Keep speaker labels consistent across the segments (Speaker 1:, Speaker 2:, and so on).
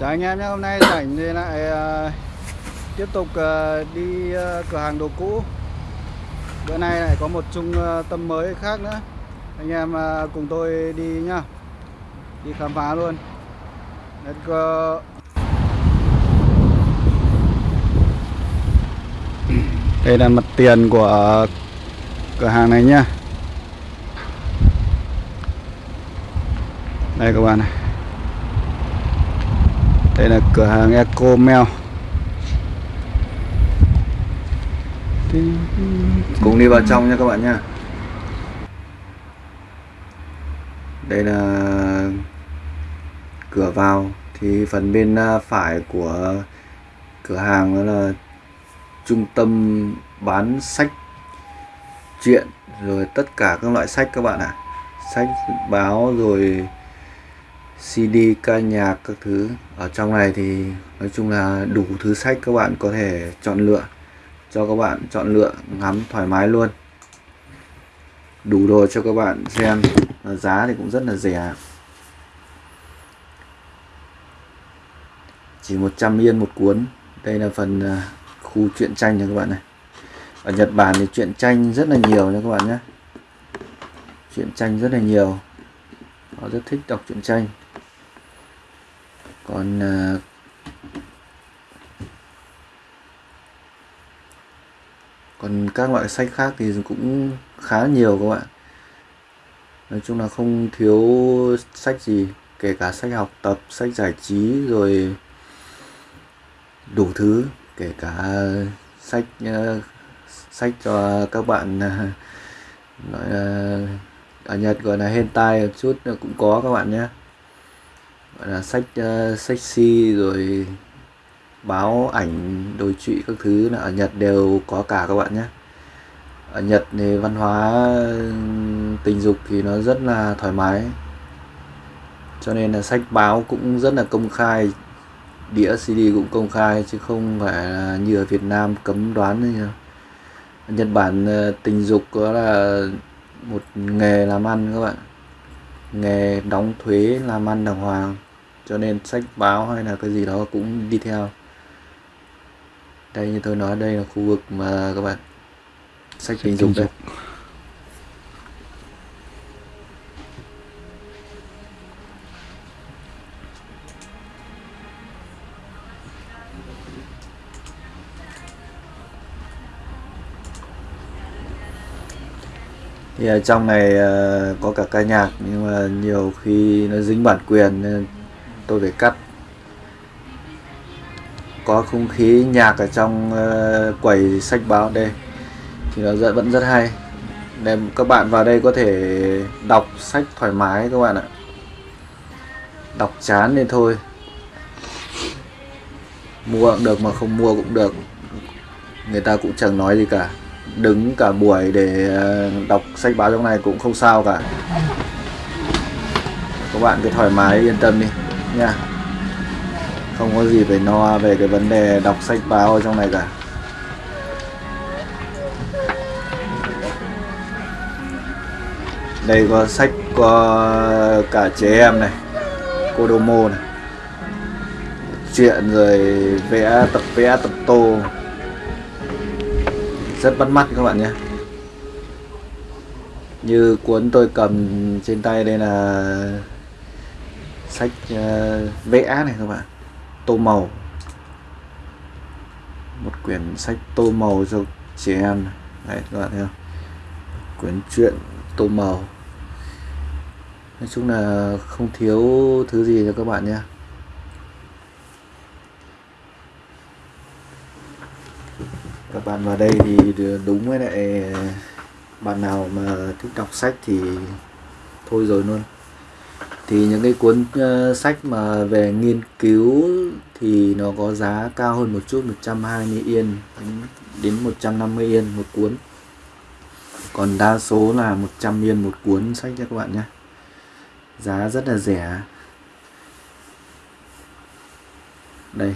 Speaker 1: Chào anh em nhé, hôm nay rảnh thì lại uh, tiếp tục uh, đi uh, cửa hàng đồ cũ. Bữa nay lại có một trung uh, tâm mới khác nữa. Anh em uh, cùng tôi đi nhá. Đi khám phá luôn. Let's go. Đây là mặt tiền của cửa hàng này nhá. Đây các bạn này đây là cửa hàng Eco Mail Cùng đi vào trong nha các bạn nha. Đây là cửa vào, Thì phần bên à, phải của cửa hàng đó là Trung tâm bán sách truyện Rồi tất cả các loại sách các bạn ạ. À. Sách, báo, rồi CD ca nhạc các thứ ở trong này thì nói chung là đủ thứ sách các bạn có thể chọn lựa, cho các bạn chọn lựa ngắm thoải mái luôn. Đủ đồ cho các bạn xem. Giá thì cũng rất là rẻ. Chỉ 100 yên một cuốn. Đây là phần à, khu truyện tranh nha các bạn này. Ở Nhật Bản thì truyện tranh rất là nhiều nha các bạn nhé. Truyện tranh rất là nhiều. Họ rất thích đọc truyện tranh còn ờ, còn các loại sách khác thì cũng khá nhiều các bạn. Nói chung là không thiếu sách gì kể cả sách học tập sách giải trí rồi đủ thứ kể cả sách uh, sách cho các bạn uh, nói uh, ở Nhật gọi là hentai một chút cũng có các bạn nhé gọi là sách uh, sexy rồi báo ảnh đồi trụy các thứ là ở Nhật đều có cả các bạn nhé. Ở Nhật thì văn hóa ừ, tình dục thì nó rất là thoải mái. Cho nên là sách báo cũng rất là công khai đĩa CD cũng công khai chứ không phải là như ở Việt Nam cấm đoán như Nhật Bản ờ, tình dục đó là một nghề làm ăn các bạn. Nghề đóng thuế làm ăn đàng hoàng cho nên sách báo hay là cái gì đó cũng đi theo. Đây như tôi nói đây là khu vực mà các bạn sách tình dục đây thì ở trong này uh, có cả ca nhạc nhưng mà nhiều khi nó dính bản quyền nên tôi phải cắt. Có không khí nhạc ở trong uh, quầy sách báo đây thì nó vẫn rất hay. Nên các bạn vào đây có thể đọc sách thoải mái các bạn ạ. Đọc chán nên thôi. Mua cũng được mà không mua cũng được. Người ta cũng chẳng nói gì cả. Đứng cả buổi để ờ, đọc sách báo trong này cũng không sao cả. Các bạn cứ thoải mái yên tâm đi nha. Không có gì phải no về cái vấn đề đọc sách báo ở trong này cả. Đây có sách có cả trẻ em này Kodomo này. Chuyện rồi vẽ tập vẽ tập tô. Rất bắt mắt các bạn nhé. Như cuốn tôi cầm trên tay đây là sách uh, vẽ này các bạn. Tô màu. Một quyển sách tô màu cho trẻ em đấy các bạn thấy không? Quyển truyện tô màu. Nói chung là không thiếu thứ gì cho các bạn nhé. Các bạn vào đây thì đúng với lại bạn nào mà thích đọc sách thì thôi rồi luôn thì những cái cuốn uh, sách mà về nghiên cứu thì nó có giá cao hơn một chút 120 yên đến 150 yên một cuốn. Còn đa số là 100 yên một cuốn sách nha các bạn nhé. Giá rất là rẻ. Đây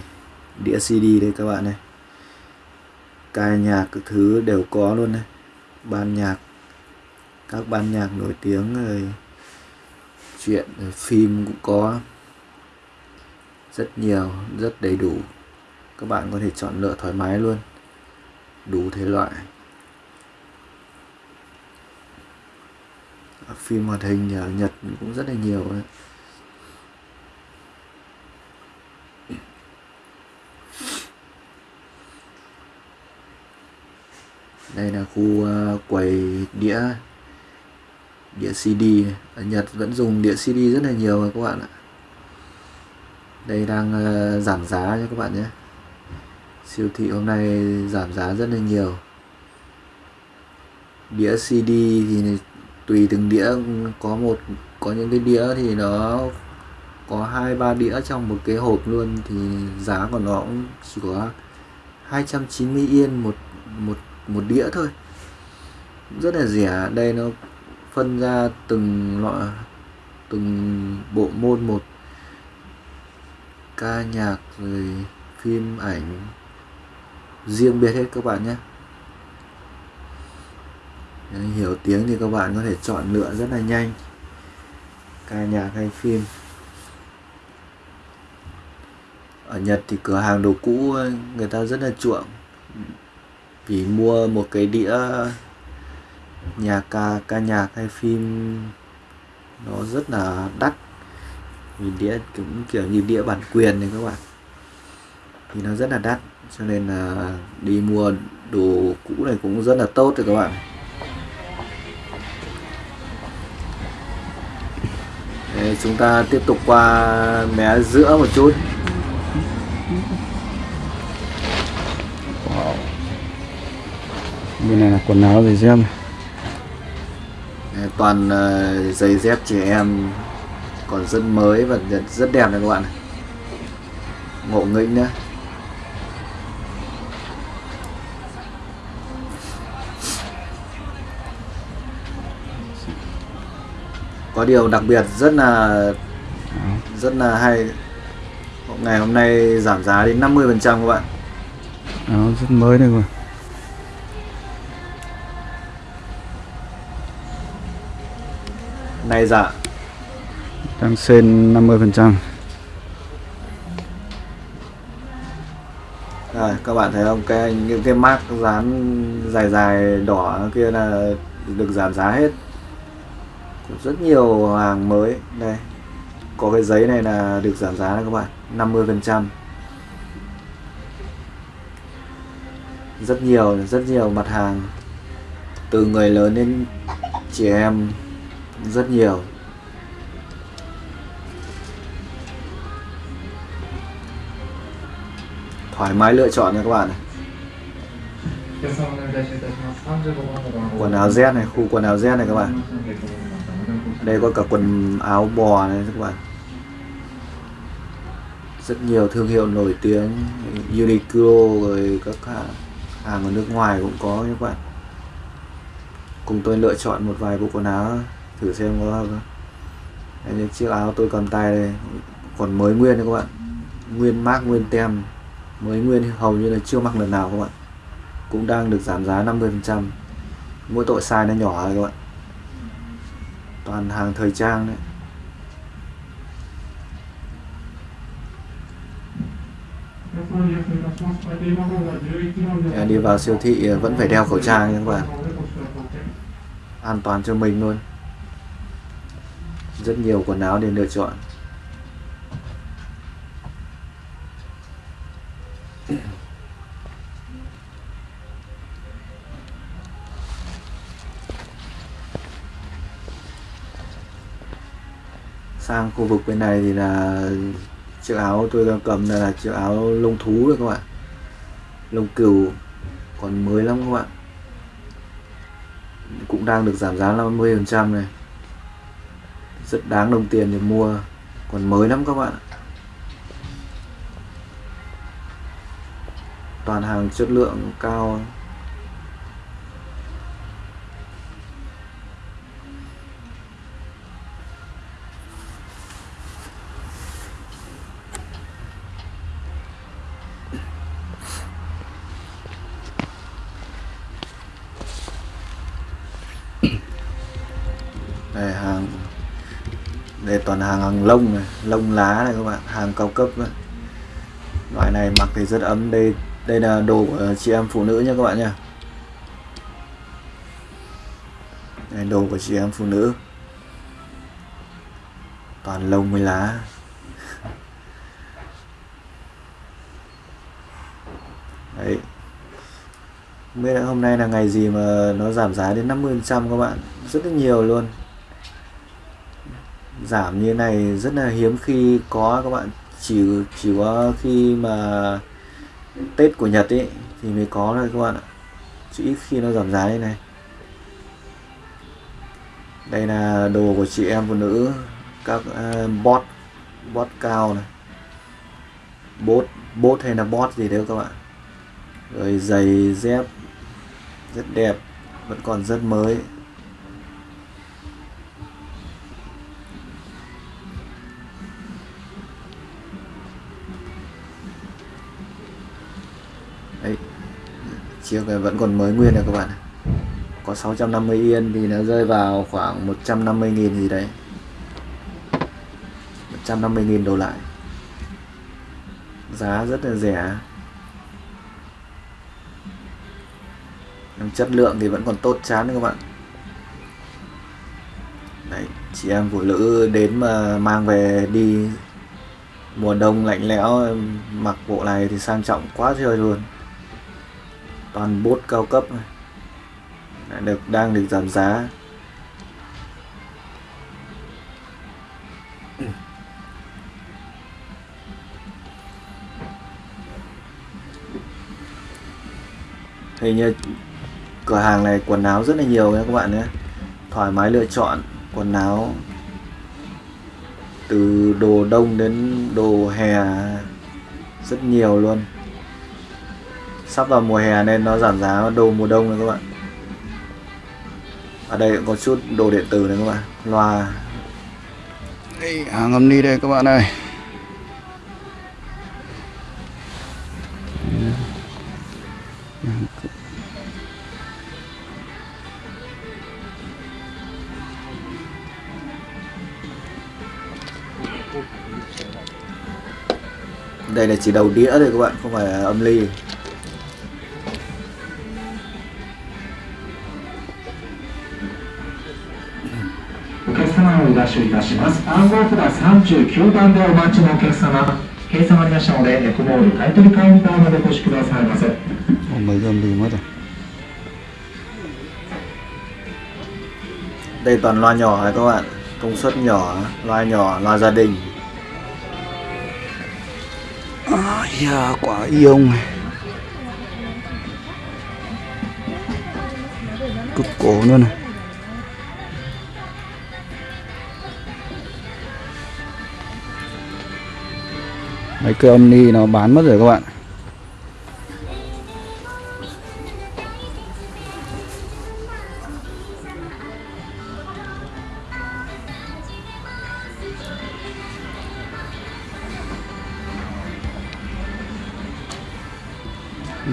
Speaker 1: đĩa CD đây các bạn này. Ca nhạc các thứ đều có luôn này. Ban nhạc các ban nhạc nổi tiếng rồi truyện rồi phim cũng có rất nhiều rất đầy đủ. Các bạn có thể chọn lựa thoải mái luôn đủ thể loại. Phim hoạt hình ở Nhật cũng rất là nhiều đấy. đây là khu uh, quầy đĩa đĩa CD ở Nhật vẫn dùng đĩa CD rất là nhiều rồi các bạn ạ. Đây đang uh, giảm giá cho các bạn nhé. Siêu thị hôm nay giảm giá rất là nhiều. Đĩa CD thì tùy từng đĩa có một có những cái đĩa thì nó có hai ba đĩa trong một cái hộp luôn thì giá của nó cũng chỉ có 290 yên một một một đĩa thôi. Rất là rẻ đây nó phân ra từng loại, từng bộ môn một. Ca nhạc rồi phim ảnh. Riêng biệt hết các bạn nhé. Hiểu tiếng thì các bạn có thể chọn lựa rất là nhanh. Ca nhạc hay phim. Ở Nhật thì cửa hàng đồ cũ, người ta rất là chuộng. Vì mua một cái đĩa nhạc ca ca nhạc hay phim nó rất là đắt. Vì đĩa cũng kiểu như đĩa bản quyền này các bạn. Thì nó rất là đắt cho nên là đi mua đồ cũ này cũng rất là tốt rồi các bạn. Đấy, chúng ta tiếp tục qua mé giữa một chút.
Speaker 2: Wow. bên này là quần áo giày dép
Speaker 1: này toàn uh, giày dép trẻ em còn rất mới và rất đẹp này các bạn ngộ nghĩnh nhé có điều đặc biệt rất là rất là hay. Ngày hôm nay giảm giá đến 50 phần trăm các bạn.
Speaker 2: Đó, rất mới đây rồi
Speaker 1: này dạ.
Speaker 2: Đang sen 50 phần trăm.
Speaker 1: Rồi, các bạn thấy không? Cái những cái mác dán dài dài đỏ kia là được giảm giá hết. Rất nhiều hàng mới. Đây. Có cái giấy này là được giảm giá này các bạn. 50 phần trăm. Rất nhiều rất nhiều mặt hàng. Từ người lớn đến trẻ em rất nhiều. Thoải mái lựa chọn nha các bạn này. Quần áo Z này khu quần áo Z này các bạn. Đây có cả quần áo bò này các bạn. Rất nhiều thương hiệu nổi tiếng Uniqlo rồi các hàng, hàng ở nước ngoài cũng có các bạn. Cùng tôi lựa chọn một vài bộ quần áo thử xem có không? Đây, những chiếc áo tôi cầm tay đây. Còn mới nguyên đấy các bạn. Nguyên mác nguyên tem. Mới nguyên hầu như là chưa mặc lần nào các bạn. Cũng đang được giảm giá 50 phần trăm. Mỗi tội size nó nhỏ rồi các bạn. Toàn hàng thời trang đấy. Đi vào siêu thị ờ, vẫn phải đeo khẩu trang nha các bạn. An toàn cho mình luôn rất nhiều quần áo để lựa chọn. Sang khu vực bên này thì là chiếc áo tôi đang cầm là chiếc áo lông thú đấy các bạn. Lông cừu, còn mới lắm các bạn. Cũng đang được giảm giá 50 phần trăm này rất đáng đồng tiền để mua. Còn mới lắm các bạn toàn hàng chất lượng cao. Toàn hàng hàng lông này, lông lá này các bạn, hàng cao cấp này. loại này mặc thì rất ấm. Đây đây là đồ của chị em phụ nữ nha các bạn nha đây đồ của chị em phụ nữ. Toàn lông với lá. Đấy. Không biết hôm nay là ngày gì mà nó giảm giá đến 50% các bạn. Rất là nhiều luôn giảm như này rất là hiếm khi có các bạn. Chỉ chỉ có khi mà Tết của Nhật ấy thì mới có thôi các bạn ạ. Chỉ ít khi nó giảm giá như này. Đây là đồ của chị em phụ nữ các uh, bot bot cao này. Bốt bốt hay là bot gì đấy các bạn. Rồi giày dép rất đẹp vẫn còn rất mới. Chiếc này vẫn còn mới nguyên này các bạn có 650 yên thì nó rơi vào khoảng 150 nghìn gì đấy. 150 nghìn đổ lại. Giá rất là rẻ. Chất lượng thì vẫn còn tốt chán các bạn. Đấy, chị em phụ nữ đến mà mang về đi mùa đông lạnh lẽo mặc bộ này thì sang trọng quá trời luôn toàn bốt cao cấp này được, đang được giảm giá. Hình như cửa hàng này quần áo rất là nhiều nha các bạn nhé. Thoải mái lựa chọn quần áo từ đồ đông đến đồ hè rất nhiều luôn sắp vào mùa hè nên nó giảm giá đồ mùa đông này các bạn. Ở đây cũng có chút đồ điện tử này các bạn loa.
Speaker 2: Đây hàng âm đi đây các bạn ơi.
Speaker 1: Đây là chỉ đầu đĩa thôi các bạn không phải âm ly
Speaker 3: 様を出しいたします暗号札39番でお待ちのお客様計算ありましたのでエコモール買取カウンターまでお越しくださいませ
Speaker 2: Ồ, mấy gầm đi mất rồi
Speaker 1: đây toàn loa nhỏ này các bạn công suất nhỏ loa nhỏ loa gia đình
Speaker 2: à, yeah, quả iông này cực cổ luôn này Mấy cây âm ni nó bán mất rồi các bạn.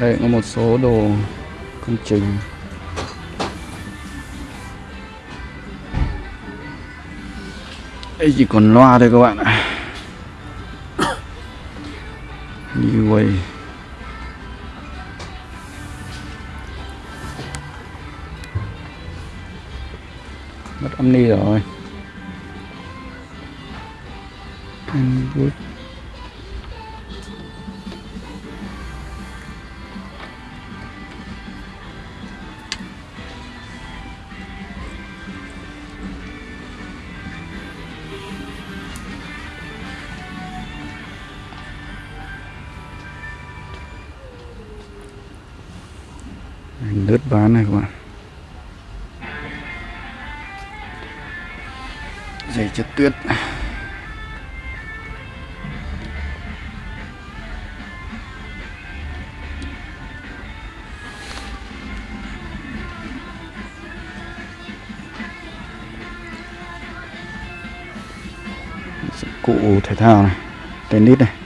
Speaker 2: Đây có một số đồ công trình. Đây chỉ còn loa thôi các bạn ạ như vậy mất âm ni rồi And good. Lướt ván này các bạn. Giày chất tuyết. Cụ thể thao này tennis này.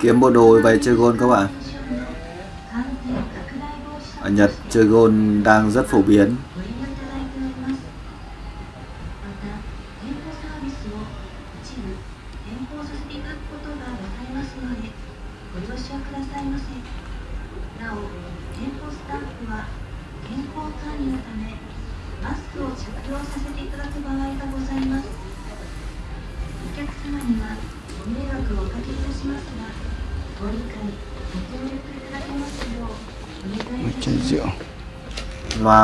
Speaker 1: Kiếm bộ đồ về chơi gôn các bạn. Ở Nhật chơi gôn đang rất phổ biến.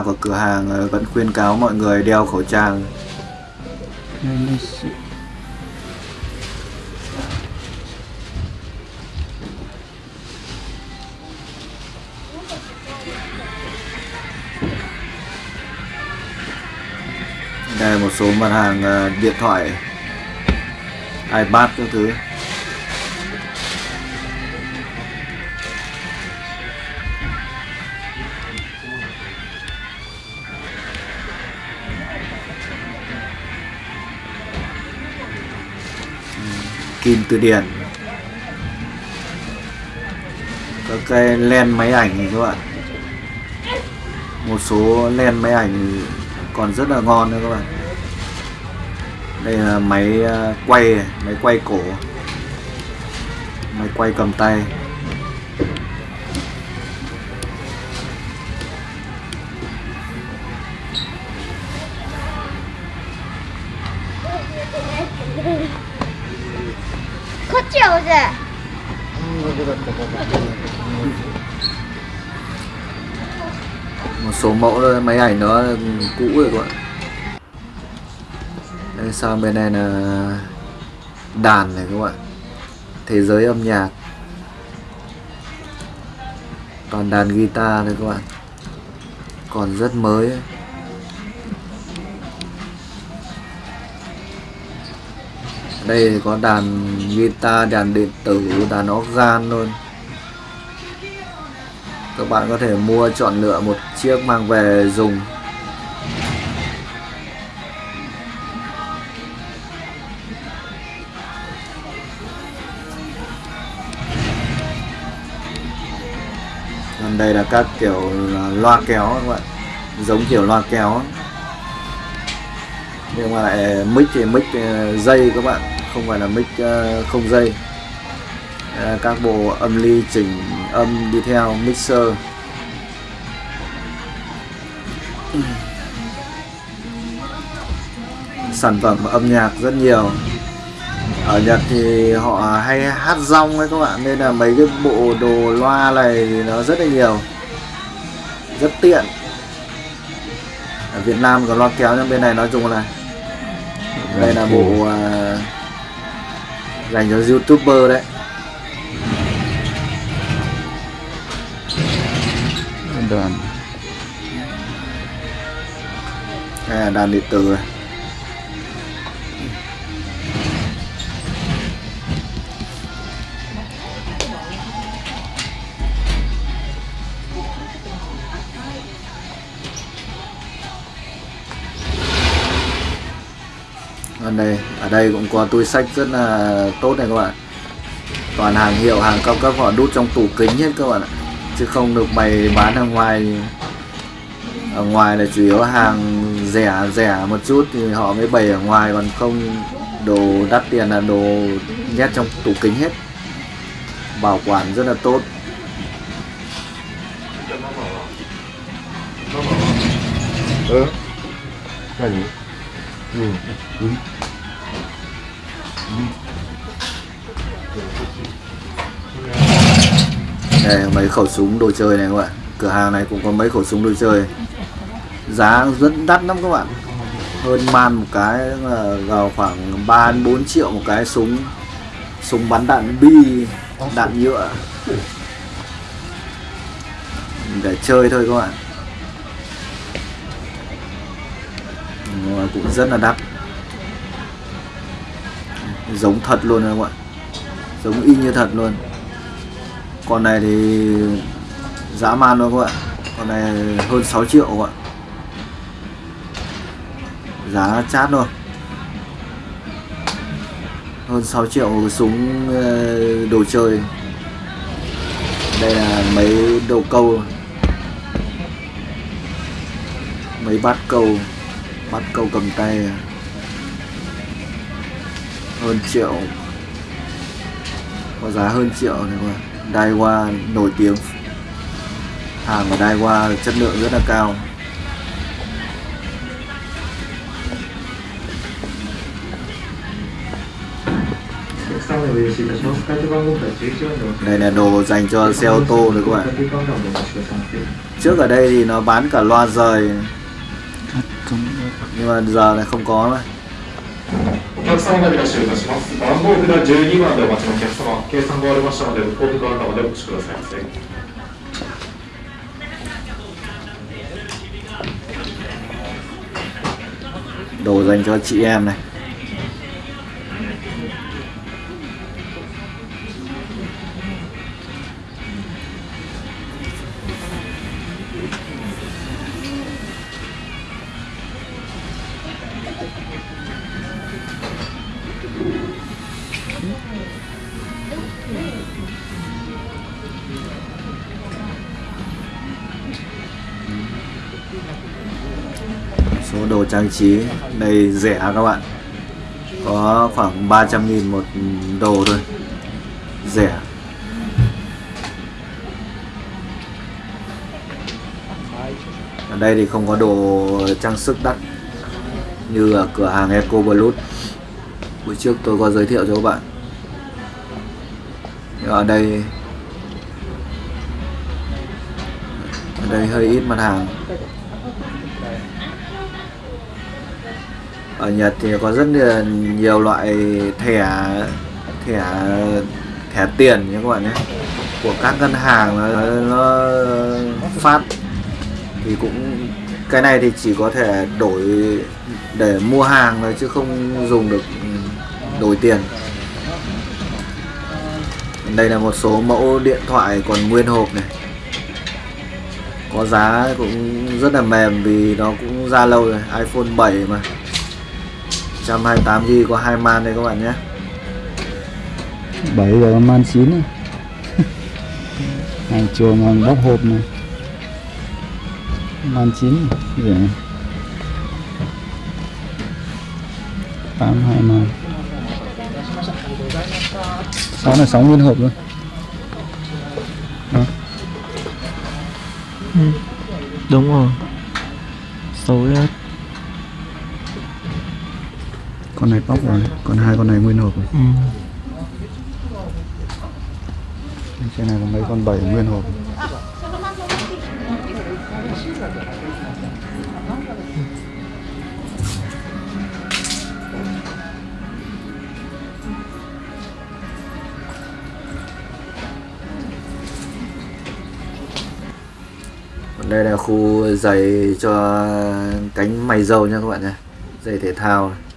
Speaker 1: Loa của cửa hàng ờ, vẫn khuyên cáo mọi người đeo khẩu trang. Đây là một số mặt hàng ờ, điện thoại, ipad các thứ. Kim từ điển. Các cái len máy ảnh này các bạn. Một số len máy ảnh còn rất là ngon nữa các bạn. Đây là máy à, quay máy quay cổ. Máy quay cầm tay. một số mẫu thôi, máy ảnh nó cũ rồi các bạn. Đây sang bên này là đàn này các bạn. Thế giới âm nhạc. Toàn đàn guitar thôi các bạn. Còn rất mới ấy. Đây thì có đàn guitar, đàn điện tử, đàn organ luôn các bạn có thể mua chọn lựa một chiếc mang về dùng. Còn đây là các kiểu loa kéo các bạn. Giống kiểu loa kéo. Nhưng mà lại mic thì mic ờ, dây các bạn không phải là mic uh, không dây. Đây các bộ âm ly chỉnh âm đi theo mixer. Sản phẩm âm nhạc rất nhiều. Ở Nhật thì họ hay hát rong ấy các bạn nên là mấy cái bộ đồ loa này thì nó rất là nhiều. Rất tiện. Ở Việt Nam có loa kéo nhưng bên này nói chung là đây là bộ uh, dành cho youtuber đấy.
Speaker 2: Đàn.
Speaker 1: Là đàn điện tử này đây, ở đây cũng có túi sách rất là tốt này các bạn Toàn hàng hiệu, hàng cao cấp họ đút trong tủ kính hết các bạn ạ Chứ không được bày bán ở ngoài Ở ngoài là chủ yếu hàng rẻ rẻ một chút thì họ mới bày ở ngoài Còn không đồ đắt tiền là đồ nhét trong tủ kính hết Bảo quản rất là tốt
Speaker 4: うん何うんうん
Speaker 1: Đây, mấy khẩu súng đồ chơi này các bạn. Cửa hàng này cũng có mấy khẩu súng đồ chơi. Giá rất đắt lắm các bạn. Hơn man một cái là vào khoảng 3-4 triệu một cái súng. Súng bắn đạn bi, Đạn nhựa. Để chơi thôi các bạn. Cũng rất là đắt. Giống thật luôn các bạn Giống y như thật luôn. Con này thì dã man luôn các bạn con này hơn 6 triệu các bạn giá chát luôn hơn 6 triệu súng ờ, đồ chơi. Đây là mấy đồ câu. Mấy bát câu. Bát câu cầm tay à? hơn triệu. Có giá hơn triệu này các bạn Daiwa nổi tiếng. Hàng của Daiwa chất lượng rất là cao. Đây là đồ dành cho xe ô tô đấy các bạn. Trước ở đây thì nó bán cả loa rời. Nhưng mà giờ này không có
Speaker 3: rồi. 客様がいらっしゃいたします。番号札12番でお待ちのお客様、計算が終わりましたので、向こうカウンターまでお越しくださいませ。
Speaker 1: đồ dành cho chị em này trí đây rẻ các bạn? Có khoảng 300 nghìn một đồ thôi. Rẻ. Ở đây thì không có đồ trang sức đắt, như ở cửa hàng Eco Blood buổi trước tôi có giới thiệu cho các bạn. Nhưng ở đây ở đây hơi ít mặt hàng. Ở Nhật thì có rất là nhiều loại thẻ thẻ thẻ tiền nhé các bạn nhé. Của các ngân hàng nó, nó phát. Thì cũng cái này thì chỉ có thể đổi để mua hàng thôi chứ không dùng được ừ, đổi tiền. Đây là một số mẫu điện thoại còn nguyên hộp này. Có giá cũng rất là mềm vì nó cũng ra lâu rồi iPhone 7 mà. 128GB có hai man đây các bạn nhé.
Speaker 2: 7 giờ man 9 này. hàng chuồng hàng bóc hộp này. Man 9 rẻ tám hai man. Sáu là sáu nguyên hộp luôn Đó.
Speaker 5: đúng rồi. Số
Speaker 2: con này bóc rồi còn hai con này nguyên hộp rồi.
Speaker 5: ừ.
Speaker 2: trên này là mấy con bảy nguyên hộp
Speaker 1: Còn đây là khu giày cho cánh mày dâu nha các bạn nhé giày thể thao này.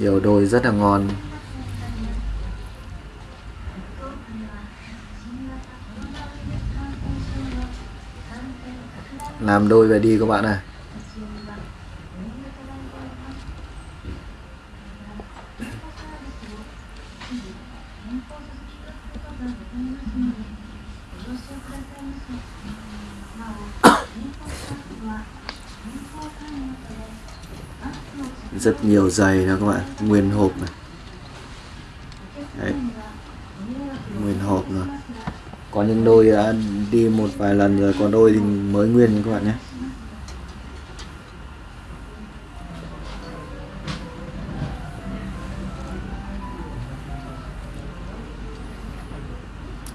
Speaker 1: Nhiều đôi rất là ngon. Làm đôi về đi các bạn này rất nhiều giày đó các bạn nguyên hộp này. Đấy. nguyên hộp rồi. Có những đôi đã đi một vài lần rồi còn đôi thì mới nguyên nha các bạn nhé.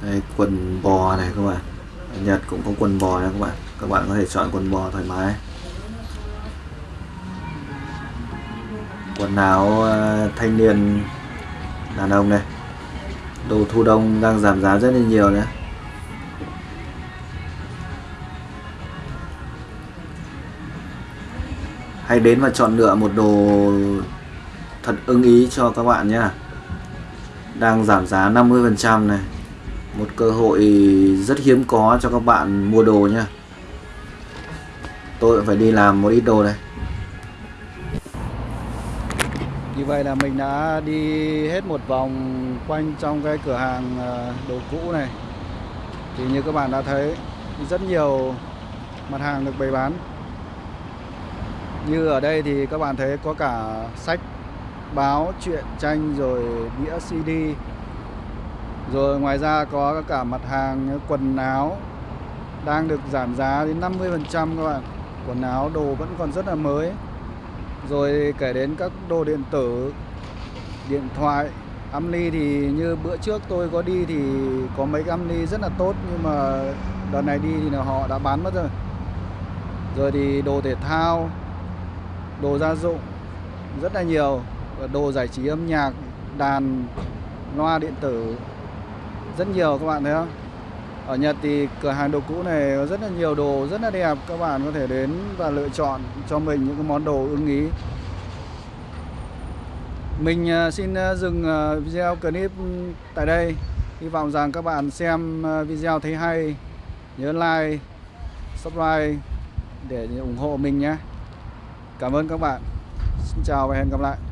Speaker 1: Đây, quần bò này các bạn. Ở Nhật cũng có quần bò này các bạn. Các bạn có thể chọn quần bò thoải mái. Quần áo ờ, thanh niên, đàn ông này, đồ thu đông đang giảm giá rất là nhiều nữa hãy đến và chọn lựa một đồ thật ưng ý cho các bạn nhé đang giảm giá 50% này. Một cơ hội rất hiếm có cho các bạn mua đồ nhé tôi phải đi làm một ít đồ này
Speaker 2: như vậy là mình đã đi hết một vòng quanh trong cái cửa hàng ờ, đồ cũ này. Thì như các bạn đã thấy rất nhiều mặt hàng được bày bán. Như ở đây thì các bạn thấy có cả sách, báo, truyện, tranh rồi đĩa CD Rồi ngoài ra có cả mặt hàng quần áo đang được giảm giá đến 50% các bạn. Quần áo đồ vẫn còn rất là mới rồi kể đến các đồ điện tử, điện thoại, âm ly thì như bữa trước tôi có đi thì có mấy cái âm ly rất là tốt, nhưng mà đợt này đi thì là họ đã bán mất rồi. Rồi thì đồ thể thao, đồ gia dụng rất là nhiều đồ giải trí âm nhạc, đàn, loa điện tử, rất nhiều các bạn thấy không? Ở Nhật thì cửa hàng đồ cũ này có rất là nhiều đồ rất là đẹp, các bạn có thể đến và lựa chọn cho mình những cái món đồ ưng ý. Mình à, xin à, dừng à, video clip tại đây. Hy vọng rằng các bạn xem video thấy hay, nhớ like, subscribe để ủng hộ mình nhé. Cảm ơn các bạn. Xin chào và hẹn gặp lại.